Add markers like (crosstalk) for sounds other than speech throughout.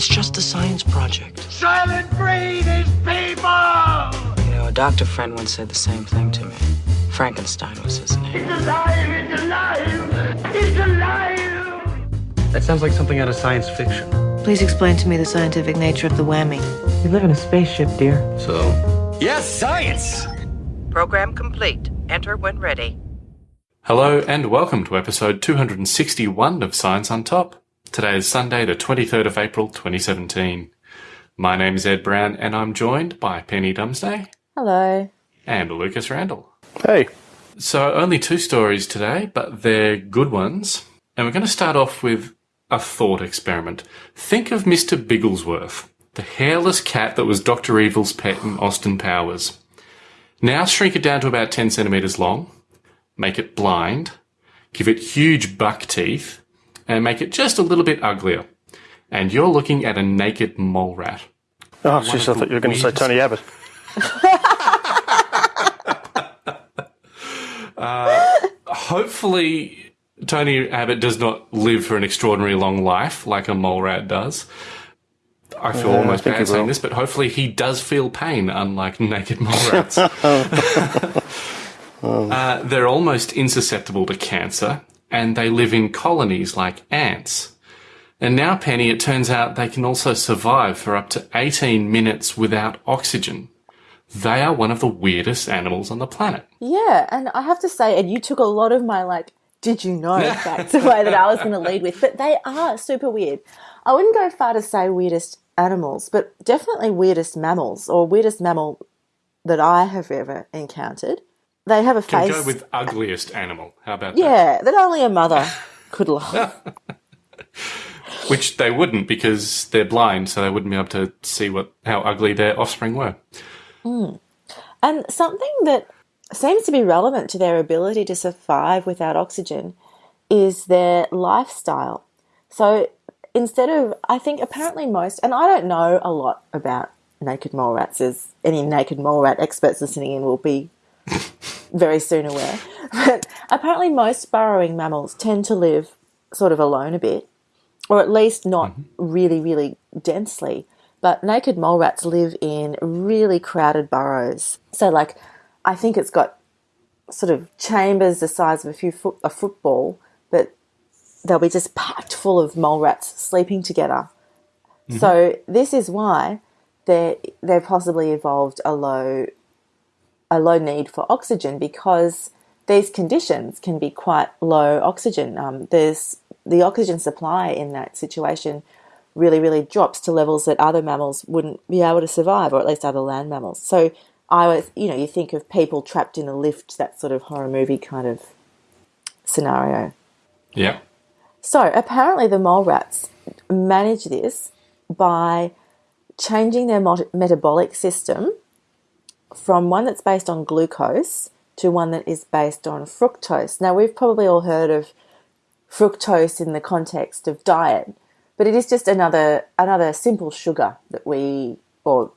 It's just a science project. Soylent Green is people! You know, a doctor friend once said the same thing to me. Frankenstein was his name. It's alive! It's alive! It's alive! That sounds like something out of science fiction. Please explain to me the scientific nature of the whammy. We live in a spaceship, dear. So? Yes, science! Program complete. Enter when ready. Hello and welcome to episode 261 of Science on Top. Today is Sunday, the 23rd of April 2017. My name is Ed Brown and I'm joined by Penny Dumsday Hello. and Lucas Randall. Hey. So only two stories today, but they're good ones. And we're going to start off with a thought experiment. Think of Mr. Bigglesworth, the hairless cat that was Dr. Evil's pet in Austin Powers. Now shrink it down to about 10 centimeters long, make it blind, give it huge buck teeth, and make it just a little bit uglier. And you're looking at a naked mole rat. Oh, jeez, I thought you were going to say Tony Abbott. (laughs) Hopefully, Tony Abbott does not live for an extraordinarily long life like a mole rat does. I feel Yeah, almost think bad saying will. this, but hopefully he does feel pain, unlike (laughs) naked mole (laughs) rats. uh, they're almost insusceptible to cancer, and they live in colonies like ants. And now, Penny, it turns out they can also survive for up to 18 minutes without oxygen. They are one of the weirdest animals on the planet. Yeah, and I have to say, and you took a lot of my like, did you know (laughs) facts away that I was going to lead with, but they are super weird. I wouldn't go far to say weirdest animals, but definitely weirdest mammals or weirdest mammal that I have ever encountered. They have a Can face, go with ugliest animal. How about that? yeah, that only a mother (laughs) could love. Which they wouldn't because they're blind, so they wouldn't be able to see what how ugly their offspring were. Hmm. And something that seems to be relevant to their ability to survive without oxygen is their lifestyle. So instead of, I think apparently most, and I don't know a lot about naked mole rats, as any naked mole rat experts listening in will be very soon aware. (laughs) But apparently most burrowing mammals tend to live sort of alone a bit, or at least not mm-hmm. really, really densely. But naked mole rats live in really crowded burrows. So, like, I think it's got sort of chambers the size of a few foot, a football, but they'll be just packed full of mole rats sleeping together. So mm-hmm. this is why they they've possibly evolved a low a low need for oxygen because these conditions can be quite low oxygen. Um, there's the oxygen supply in that situation really, really drops to levels that other mammals wouldn't be able to survive, or at least other land mammals. So I was, you know, you think of people trapped in a lift, that sort of horror movie kind of scenario. Yeah. So apparently, the mole rats manage this by changing their metabolic system from one that's based on glucose to one that is based on fructose. Now, we've probably all heard of fructose in the context of diet, but it is just another another simple sugar that we or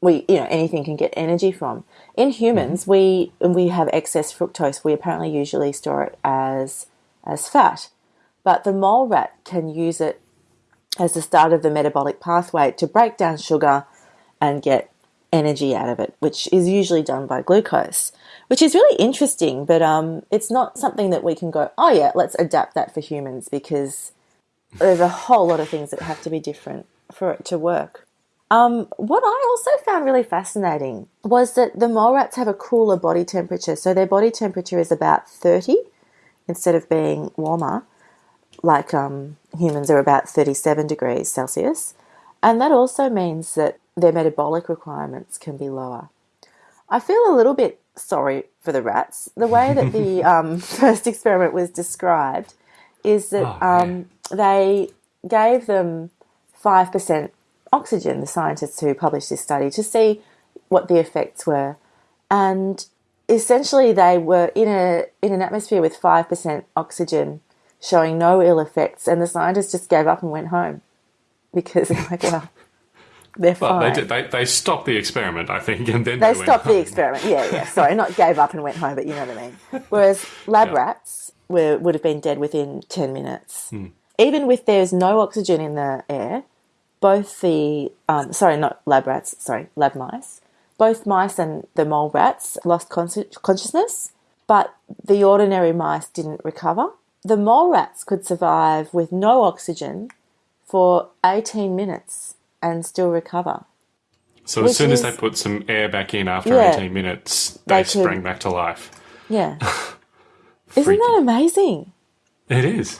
we you know anything can get energy from. In humans, mm-hmm. we when we have excess fructose, we apparently usually store it as as fat, but the mole rat can use it as the start of the metabolic pathway to break down sugar and get energy out of it, which is usually done by glucose, which is really interesting. But um, it's not something that we can go, oh yeah, let's adapt that for humans because there's a whole lot of things that have to be different for it to work. Um, what I also found really fascinating was that the mole rats have a cooler body temperature. So their body temperature is about 30 instead of being warmer, like um, humans are about 37 degrees Celsius. And that also means that their metabolic requirements can be lower. I feel a little bit sorry for the rats. The way that the (laughs) um, (laughs) first experiment was described is that Oh, um, they gave them 5% oxygen, the scientists who published this study, to see what the effects were. And essentially, they were in, a, in an atmosphere with 5% oxygen showing no ill effects, and the scientists just gave up and went home (laughs) because they're like, well, they're Well, fine. they, did, they they stopped the experiment, I think, and then They they, stopped the experiment. Yeah, yeah. (laughs) Sorry, not gave up and went home, but you know what I mean. Whereas lab Yeah. rats were, would have been dead within 10 minutes. Hmm. Even with there's no oxygen in the air, both the um, sorry, not lab rats, sorry, lab mice. Both mice and the mole rats lost consci- consciousness, but the ordinary mice didn't recover. The mole rats could survive with no oxygen for 18 minutes and still recover. So as soon as they put some air back in after Yeah. 18 minutes, they, They could- sprang back to life. Yeah. (laughs) Isn't that amazing? It is.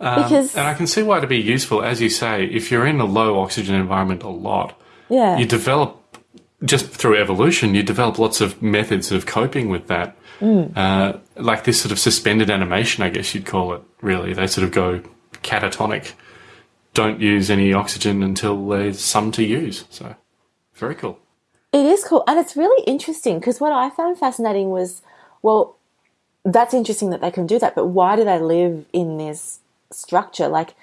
Um, Because And I can see why it'd be useful, as you say, if you're in a low oxygen environment a lot, yeah, you develop just through evolution, you develop lots of methods of coping with that. Mm. Uh, like this sort of suspended animation, I guess you'd call it. Really, they sort of go catatonic. Don't use any oxygen until there's some to use. So, very cool. It is cool. And it's really interesting because what I found fascinating was well, that's interesting that they can do that, but why do they live in this structure? Like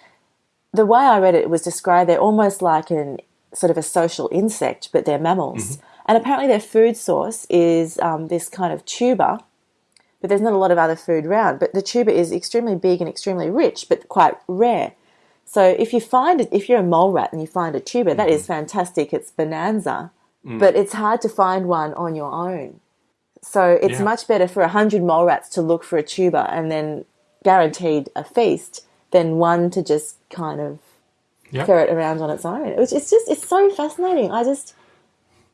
the way I read it, it was described they're almost like an sort of a social insect, but they're mammals. And apparently their food source is um, this kind of tuber, but there's not a lot of other food around. But the tuber is extremely big and extremely rich, but quite rare. So if you find it, if you're a mole rat and you find a tuber, that is mm-hmm. fantastic. It's bonanza, mm. but it's hard to find one on your own. So it's Yeah. much better for a hundred mole rats to look for a tuber and then guaranteed a feast than one to just kind of Yep. ferret around on its own. Which it's just it's so fascinating. I just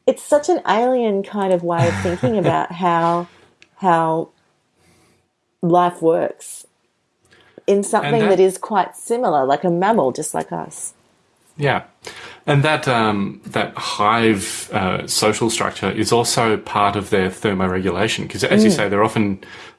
it's such an alien kind of way of thinking about (laughs) how how life works in something that- that is quite similar, like a mammal, just like us. Yeah, and that um, that hive uh, social structure is also part of their thermoregulation because, as you say, they're often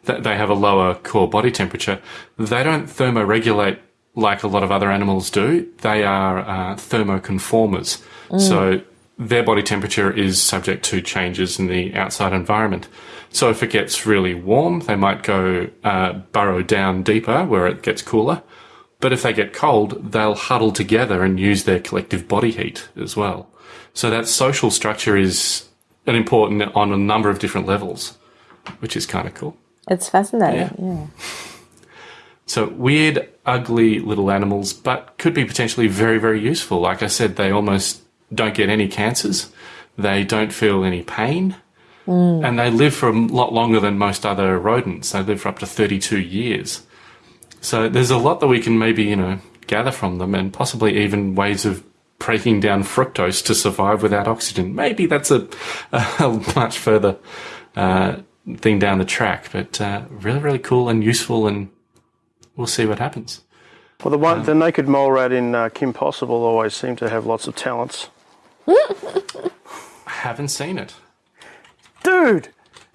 th- they have a lower core body temperature. They don't thermoregulate like a lot of other animals do. They are uh, thermoconformers, so their body temperature is subject to changes in the outside environment. So if it gets really warm, they might go uh, burrow down deeper where it gets cooler. But if they get cold, they'll huddle together and use their collective body heat as well. So that social structure is an important on a number of different levels, which is kind of cool. It's fascinating. Yeah. yeah. (laughs) So weird, ugly little animals, but could be potentially very, very useful. Like I said, they almost don't get any cancers. They don't feel any pain. And they live for a lot longer than most other rodents. They live for up to 32 years. So there's a lot that we can maybe, you know, gather from them and possibly even ways of breaking down fructose to survive without oxygen. Maybe that's a, (laughs) a much further uh, thing down the track, but uh, really, really cool and useful, and we'll see what happens. Well, the one, the naked mole rat in uh, Kim Possible always seemed to have lots of talents. I haven't seen it. Dude,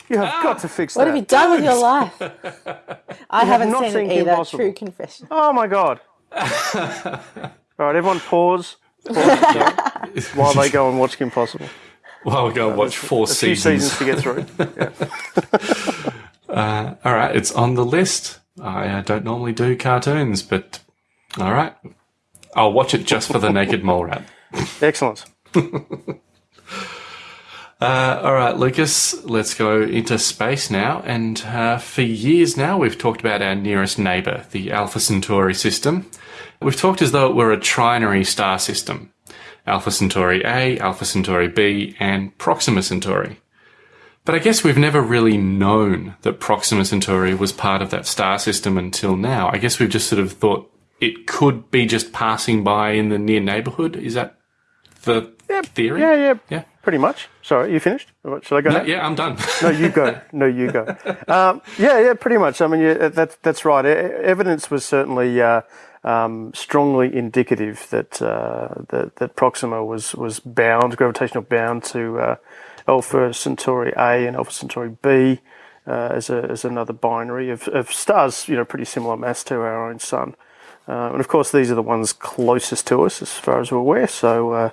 you have got to fix What that. What have you done with your life? (laughs) I haven't not seen, seen it either. Possible. True confession. Oh my god! (laughs) All right, everyone, pause. pause (laughs) while they go and watch Kim Possible. Well, we're going to watch four A few seasons. seasons to get through. All right, it's on the list. I uh, don't normally do cartoons, but all right. I'll watch it just for the naked mole rat. Excellent. (laughs) Uh, all right, Lucas, let's go into space now. And uh, for years now, we've talked about our nearest neighbour, the Alpha Centauri system. We've talked as though it were a trinary star system Alpha Centauri A, Alpha Centauri B, and Proxima Centauri. But I guess we've never really known that Proxima Centauri was part of that star system until now. I guess we've just sort of thought it could be just passing by in the near neighbourhood. Is that the theory? Yeah, yeah, Yeah. pretty much. Sorry, you finished? Should I go? No, yeah, I'm done. No, you go. (laughs) No, you go. Um, yeah, yeah, pretty much. I mean, yeah, that, that's right. E- evidence was certainly uh, um, strongly indicative that, uh, that that Proxima was was bound, gravitational bound to uh, Alpha Centauri A and Alpha Centauri B uh, as a, as another binary of, of stars, you know, pretty similar mass to our own sun. Uh, and of course, these are the ones closest to us, as far as we're aware. So uh,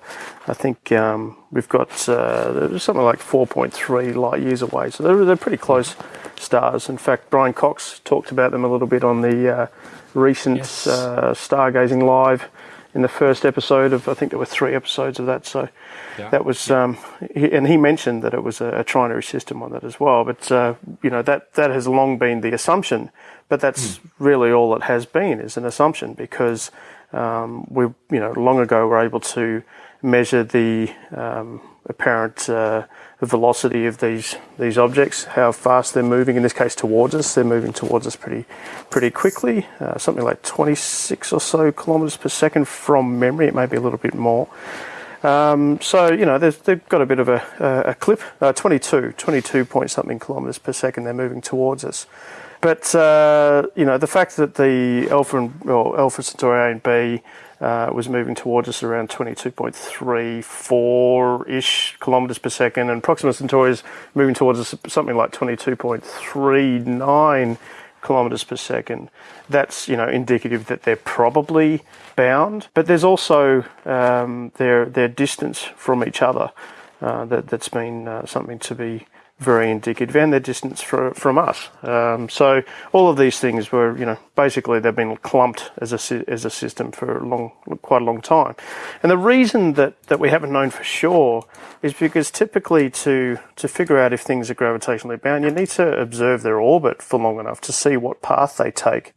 I think um, we've got uh, something like 4.3 light years away. So they're, they're pretty close stars. In fact, Brian Cox talked about them a little bit on the uh, recent Yes. uh, Stargazing Live in the first episode of, I think there were three episodes of that. So Yeah. that was, um, he, and he mentioned that it was a, a trinary system on that as well. But uh, you know that that has long been the assumption, but that's really all it has been is an assumption because Um, we, you know, long ago were able to measure the um, apparent uh, velocity of these these objects, how fast they're moving. In this case, towards us, they're moving towards us pretty pretty quickly, uh, something like 26 or so kilometers per second from memory. It may be a little bit more. Um, so you know they've got a bit of a, a, clip, uh, 22, 22 point something kilometers per second. They're moving towards us. But uh, you know the fact that the Alpha and Alpha Centauri A and B uh, was moving towards us around 22.34 ish kilometers per second, and Proxima Centauri is moving towards us something like 22.39 kilometers per second. That's you know indicative that they're probably bound, but there's also um, their their distance from each other uh, that that's been uh, something to be very indicative, and their distance for, from us. Um, so all of these things were, you know, basically they've been clumped as a as a system for a long, quite a long time. And the reason that, that we haven't known for sure is because typically to to figure out if things are gravitationally bound, you need to observe their orbit for long enough to see what path they take.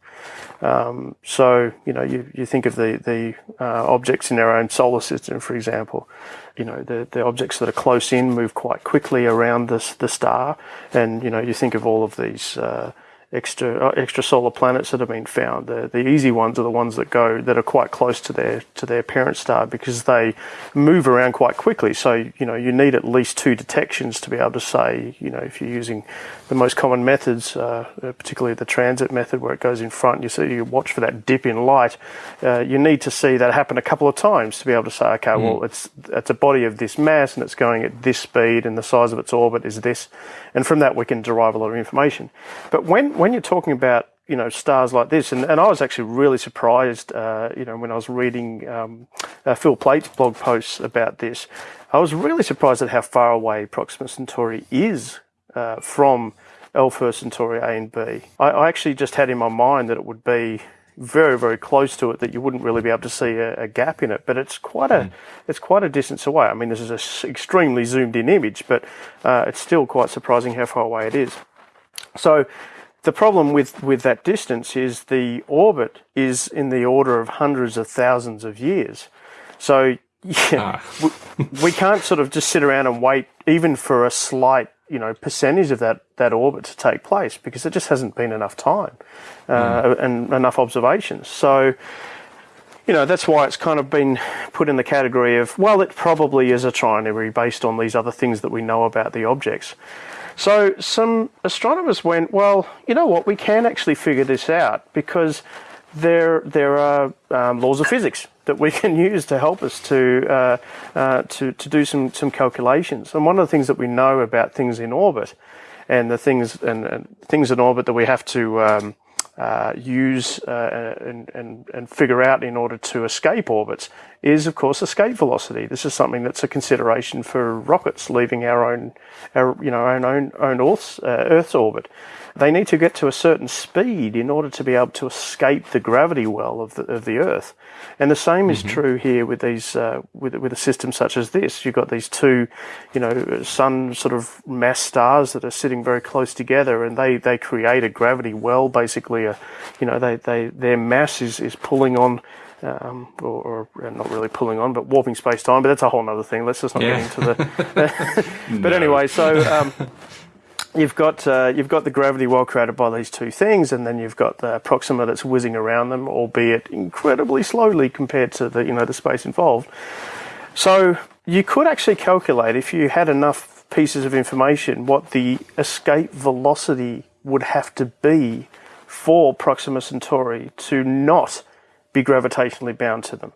Um, so you know, you, you think of the the uh, objects in our own solar system, for example you know the, the objects that are close in move quite quickly around the the star, and you know you think of all of these uh, extra uh, extra solar planets that have been found. The the easy ones are the ones that go that are quite close to their to their parent star because they move around quite quickly. So you know you need at least two detections to be able to say you know if you're using the most common methods, uh, particularly the transit method where it goes in front, you see you watch for that dip in light. Uh, you need to see that happen a couple of times to be able to say okay, mm. well it's it's a body of this mass and it's going at this speed and the size of its orbit is this, and from that we can derive a lot of information. But when when you're talking about you know stars like this, and, and I was actually really surprised, uh, you know, when I was reading um, uh, Phil Plait's blog posts about this, I was really surprised at how far away Proxima Centauri is uh, from Alpha Centauri A and B. I, I, actually just had in my mind that it would be very very close to it that you wouldn't really be able to see a, a gap in it but it's quite a mm. it's quite a distance away i mean this is an extremely zoomed in image but uh, it's still quite surprising how far away it is so the problem with, with that distance is the orbit is in the order of hundreds of thousands of years. So, (laughs) yeah, ah. we, we, can't sort of just sit around and wait even for a slight, you know, percentage of that, that orbit to take place because it just hasn't been enough time uh, mm. and enough observations. So, you know, that's why it's kind of been put in the category of, well, it probably is a trinary based on these other things that we know about the objects. So some astronomers went, well, you know what, we can actually figure this out because there there are um, laws of physics that we (laughs) can use to help us to uh, uh, to to do some some calculations. And one of the things that we know about things in orbit, and the things and, and things in orbit that we have to um, uh, use uh, and, and, and figure out in order to escape orbits is, of course, escape velocity. This is something that's a consideration for rockets leaving our own, our, you know, our own, own Earth's, uh, Earth's orbit they need to get to a certain speed in order to be able to escape the gravity well of the, of the Earth. And the same is mm-hmm. true here with these uh, with with a system such as this. You've got these two, you know, sun sort of mass stars that are sitting very close together, and they they create a gravity well. Basically, a, you know, they they their mass is is pulling on. Um, or, or, not really pulling on, but warping space time. But that's a whole other thing. Let's just not yeah. get into the. (laughs) (laughs) but anyway, so um, (laughs) you've got uh, you've got the gravity well created by these two things, and then you've got the Proxima that's whizzing around them, albeit incredibly slowly compared to the you know the space involved. So you could actually calculate if you had enough pieces of information what the escape velocity would have to be for Proxima Centauri to not be gravitationally bound to them,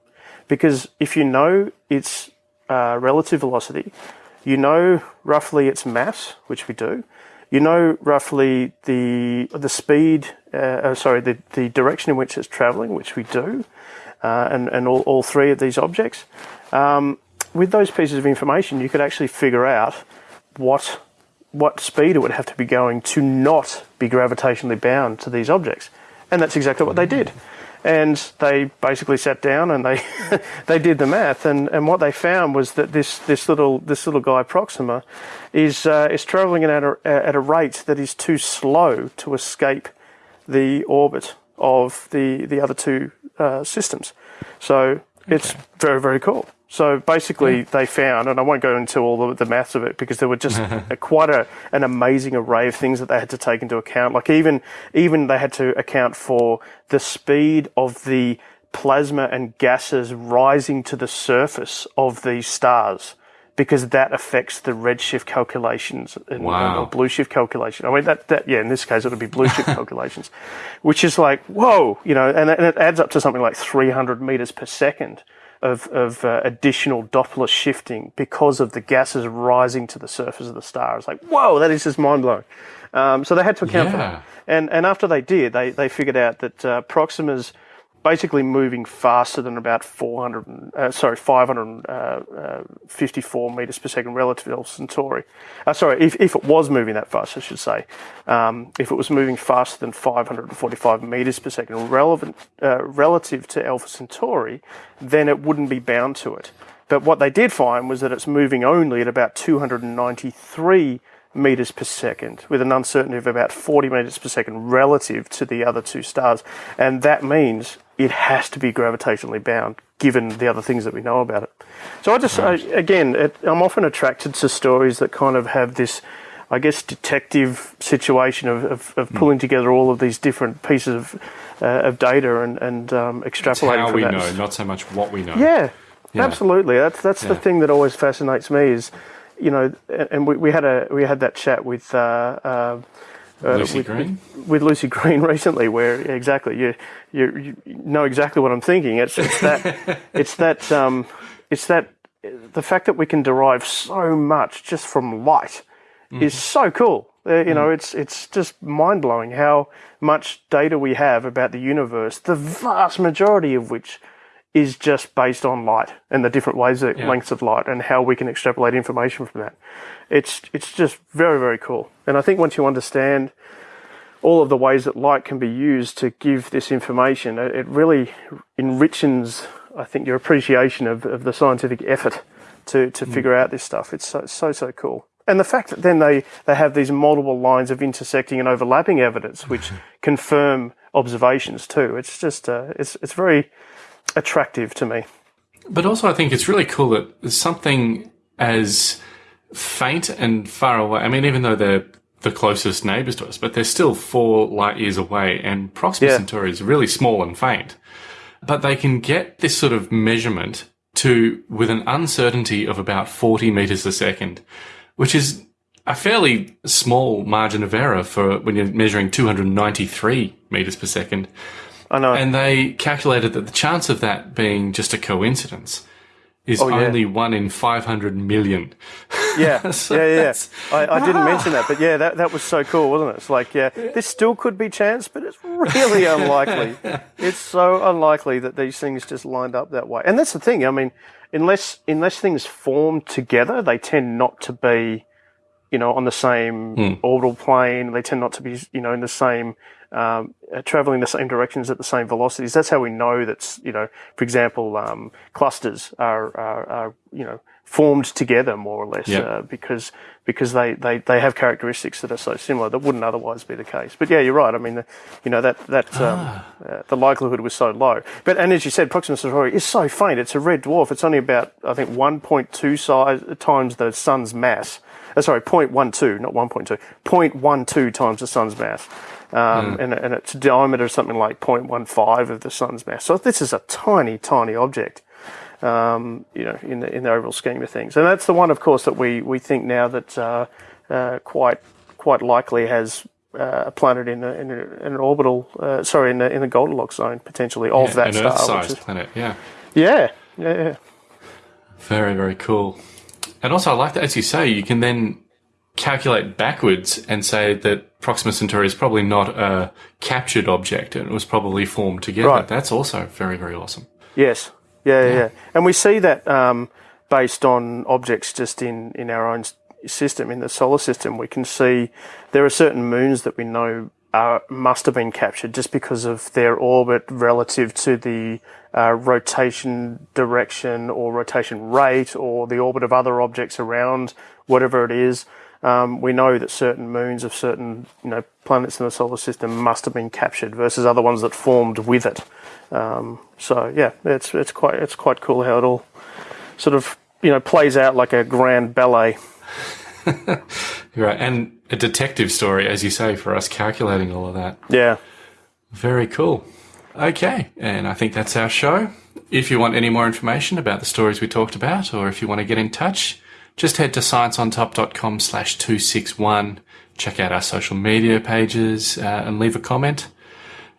because if you know its uh, relative velocity, you know roughly its mass, which we do, you know roughly the the speed, uh, uh, sorry, the, the direction in which it's traveling, which we do, uh, and, and all, all three of these objects. Um, with those pieces of information, you could actually figure out what what speed it would have to be going to not be gravitationally bound to these objects. And that's exactly what they did and they basically sat down and they (laughs) they did the math and, and what they found was that this this little this little guy Proxima is uh, is traveling at a at a rate that is too slow to escape the orbit of the the other two uh, systems. So it's very very cool. So basically, they found, and I won't go into all the, the maths of it because there were just (laughs) a, quite a, an amazing array of things that they had to take into account. Like even even they had to account for the speed of the plasma and gases rising to the surface of these stars because that affects the redshift calculations and, Wow. or blue shift calculation. I mean, that, that, yeah, in this case, it would be blue shift (laughs) calculations, which is like, whoa, you know, and, and it adds up to something like 300 meters per second of, of uh, additional Doppler shifting because of the gases rising to the surface of the star. It's like, whoa, that is just mind blowing. Um, so they had to account for that. And, and after they did, they, they figured out that uh, Proxima's basically moving faster than about 400, uh, sorry, 554 meters per second relative to Alpha Centauri. Uh, sorry, if, if it was moving that fast, I should say. Um, if it was moving faster than 545 meters per second relevant, uh, relative to Alpha Centauri, then it wouldn't be bound to it. But what they did find was that it's moving only at about 293 meters per second, with an uncertainty of about 40 meters per second relative to the other two stars. And that means it has to be gravitationally bound, given the other things that we know about it. So I just, I, again, it, I'm often attracted to stories that kind of have this. I guess detective situation of, of, of pulling together all of these different pieces of, uh, of data and, and um, It's extrapolating how from we that. know, not so much what we know. Yeah, Yeah. absolutely. That's that's the thing that always fascinates me is, you know, and we, we had a we had that chat with uh, uh, uh, Lucie with, Green? with, Lucie Green (laughs) recently, where exactly you, you you know exactly what I'm thinking. It's it's that (laughs) it's that um, it's that the fact that we can derive so much just from light is so cool. Uh, you know, it's it's just mind blowing how much data we have about the universe. The vast majority of which is just based on light and the different ways that Yeah. lengths of light and how we can extrapolate information from that. It's it's just very very cool. And I think once you understand all of the ways that light can be used to give this information, it, it really enriches, I think, your appreciation of, of the scientific effort to, to figure out this stuff. It's so, so, so cool. And the fact that then they, they have these multiple lines of intersecting and overlapping evidence, which (laughs) confirm observations too. It's just, uh, it's, it's very attractive to me. But also, I think it's really cool that something as faint and far away. I mean, even though they're the closest neighbors to us, but they're still four light years away, and Proxima Yeah. Centauri is really small and faint. But they can get this sort of measurement to with an uncertainty of about 40 meters a second, which is a fairly small margin of error for when you're measuring 293 meters per second. I know. And they calculated that the chance of that being just a coincidence is Oh, yeah. only one in 500 million. Yeah, (laughs) So yeah, yeah. that's- I, I didn't mention that, but yeah, that, that was so cool, wasn't it? It's like, yeah, this still could be chance, but it's really unlikely. (laughs) It's so unlikely that these things just lined up that way. And that's the thing. I mean, unless unless things form together, they tend not to be, you know, on the same orbital plane. They tend not to be, you know, in the same. Um, uh, traveling the same directions at the same velocities. That's how we know that's, you know, for example, um, clusters are, are, are, you know, formed together more or less Yeah. uh, because because they, they, they have characteristics that are so similar that wouldn't otherwise be the case. But yeah, you're right. I mean, the, you know that that um, uh, the likelihood was so low. But and as you said, Proxima Centauri is so faint. It's a red dwarf. It's only about I think 1.2 size times the sun's mass. Uh, sorry, 0.12, not 1.2, 0.12 times the sun's mass. Um, and, and its diameter is something like 0.15 of the sun's mass. So this is a tiny, tiny object um, you know, in the in the overall scheme of things. And that's the one, of course, that we we think now that uh, uh, quite quite likely has uh, a planet in, a, in, a, in an orbital, uh, sorry, in the in the Goldilocks zone potentially of that An star. which Earth-sized planet, yeah. yeah, yeah, yeah. Very, very cool. And also, I like that, as you say, you can then calculate backwards and say that Proxima Centauri is probably not a captured object and it was probably formed together. Right. That's also very, very awesome. Yes. Yeah, yeah, yeah. And we see that um, based on objects just in, in our own system, in the solar system. We can see there are certain moons that we know are, must have been captured just because of their orbit relative to the uh, rotation direction or rotation rate or the orbit of other objects around whatever it is. um, we know that certain moons of certain you know planets in the solar system must have been captured versus other ones that formed with it. Um, so yeah, it's it's quite it's quite cool how it all sort of you know plays out like a grand ballet. Right, and a detective story, as you say, for us calculating all of that. Yeah. Very cool. Okay, and I think that's our show. If you want any more information about the stories we talked about, or if you want to get in touch, just head to scienceontop.com slash 261. Check out our social media pages uh, and leave a comment.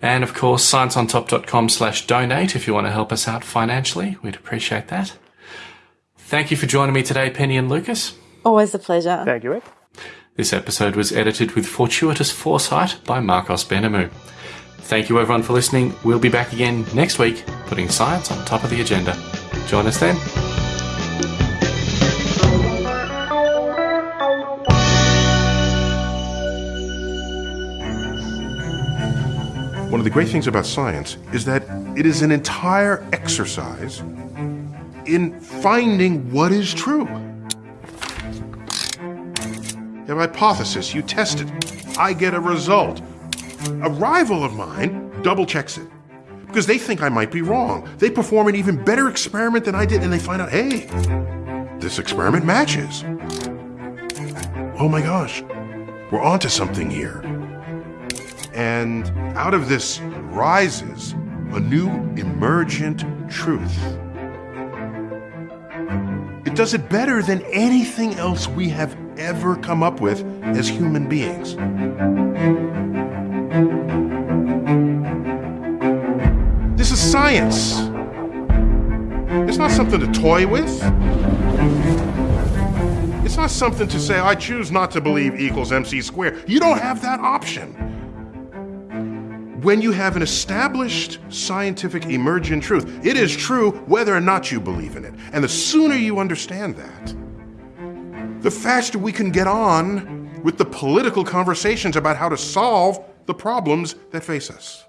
And of course, scienceontop.com slash donate if you want to help us out financially. We'd appreciate that. Thank you for joining me today, Penny and Lucas. Always a pleasure. Thank you, Rick. This episode was edited with fortuitous foresight by Marcos Benamu. Thank you everyone for listening. We'll be back again next week, putting science on top of the agenda. Join us then. One of the great things about science is that it is an entire exercise in finding what is true. You have a hypothesis, you test it, I get a result. A rival of mine double checks it because they think I might be wrong. They perform an even better experiment than I did and they find out, hey, this experiment matches. Oh my gosh, we're onto something here. And out of this rises a new emergent truth. It does it better than anything else we have ever come up with as human beings. This is science. It's not something to toy with. It's not something to say, I choose not to believe equals MC squared. You don't have that option when you have an established scientific emergent truth, it is true whether or not you believe in it. And the sooner you understand that, the faster we can get on with the political conversations about how to solve the problems that face us.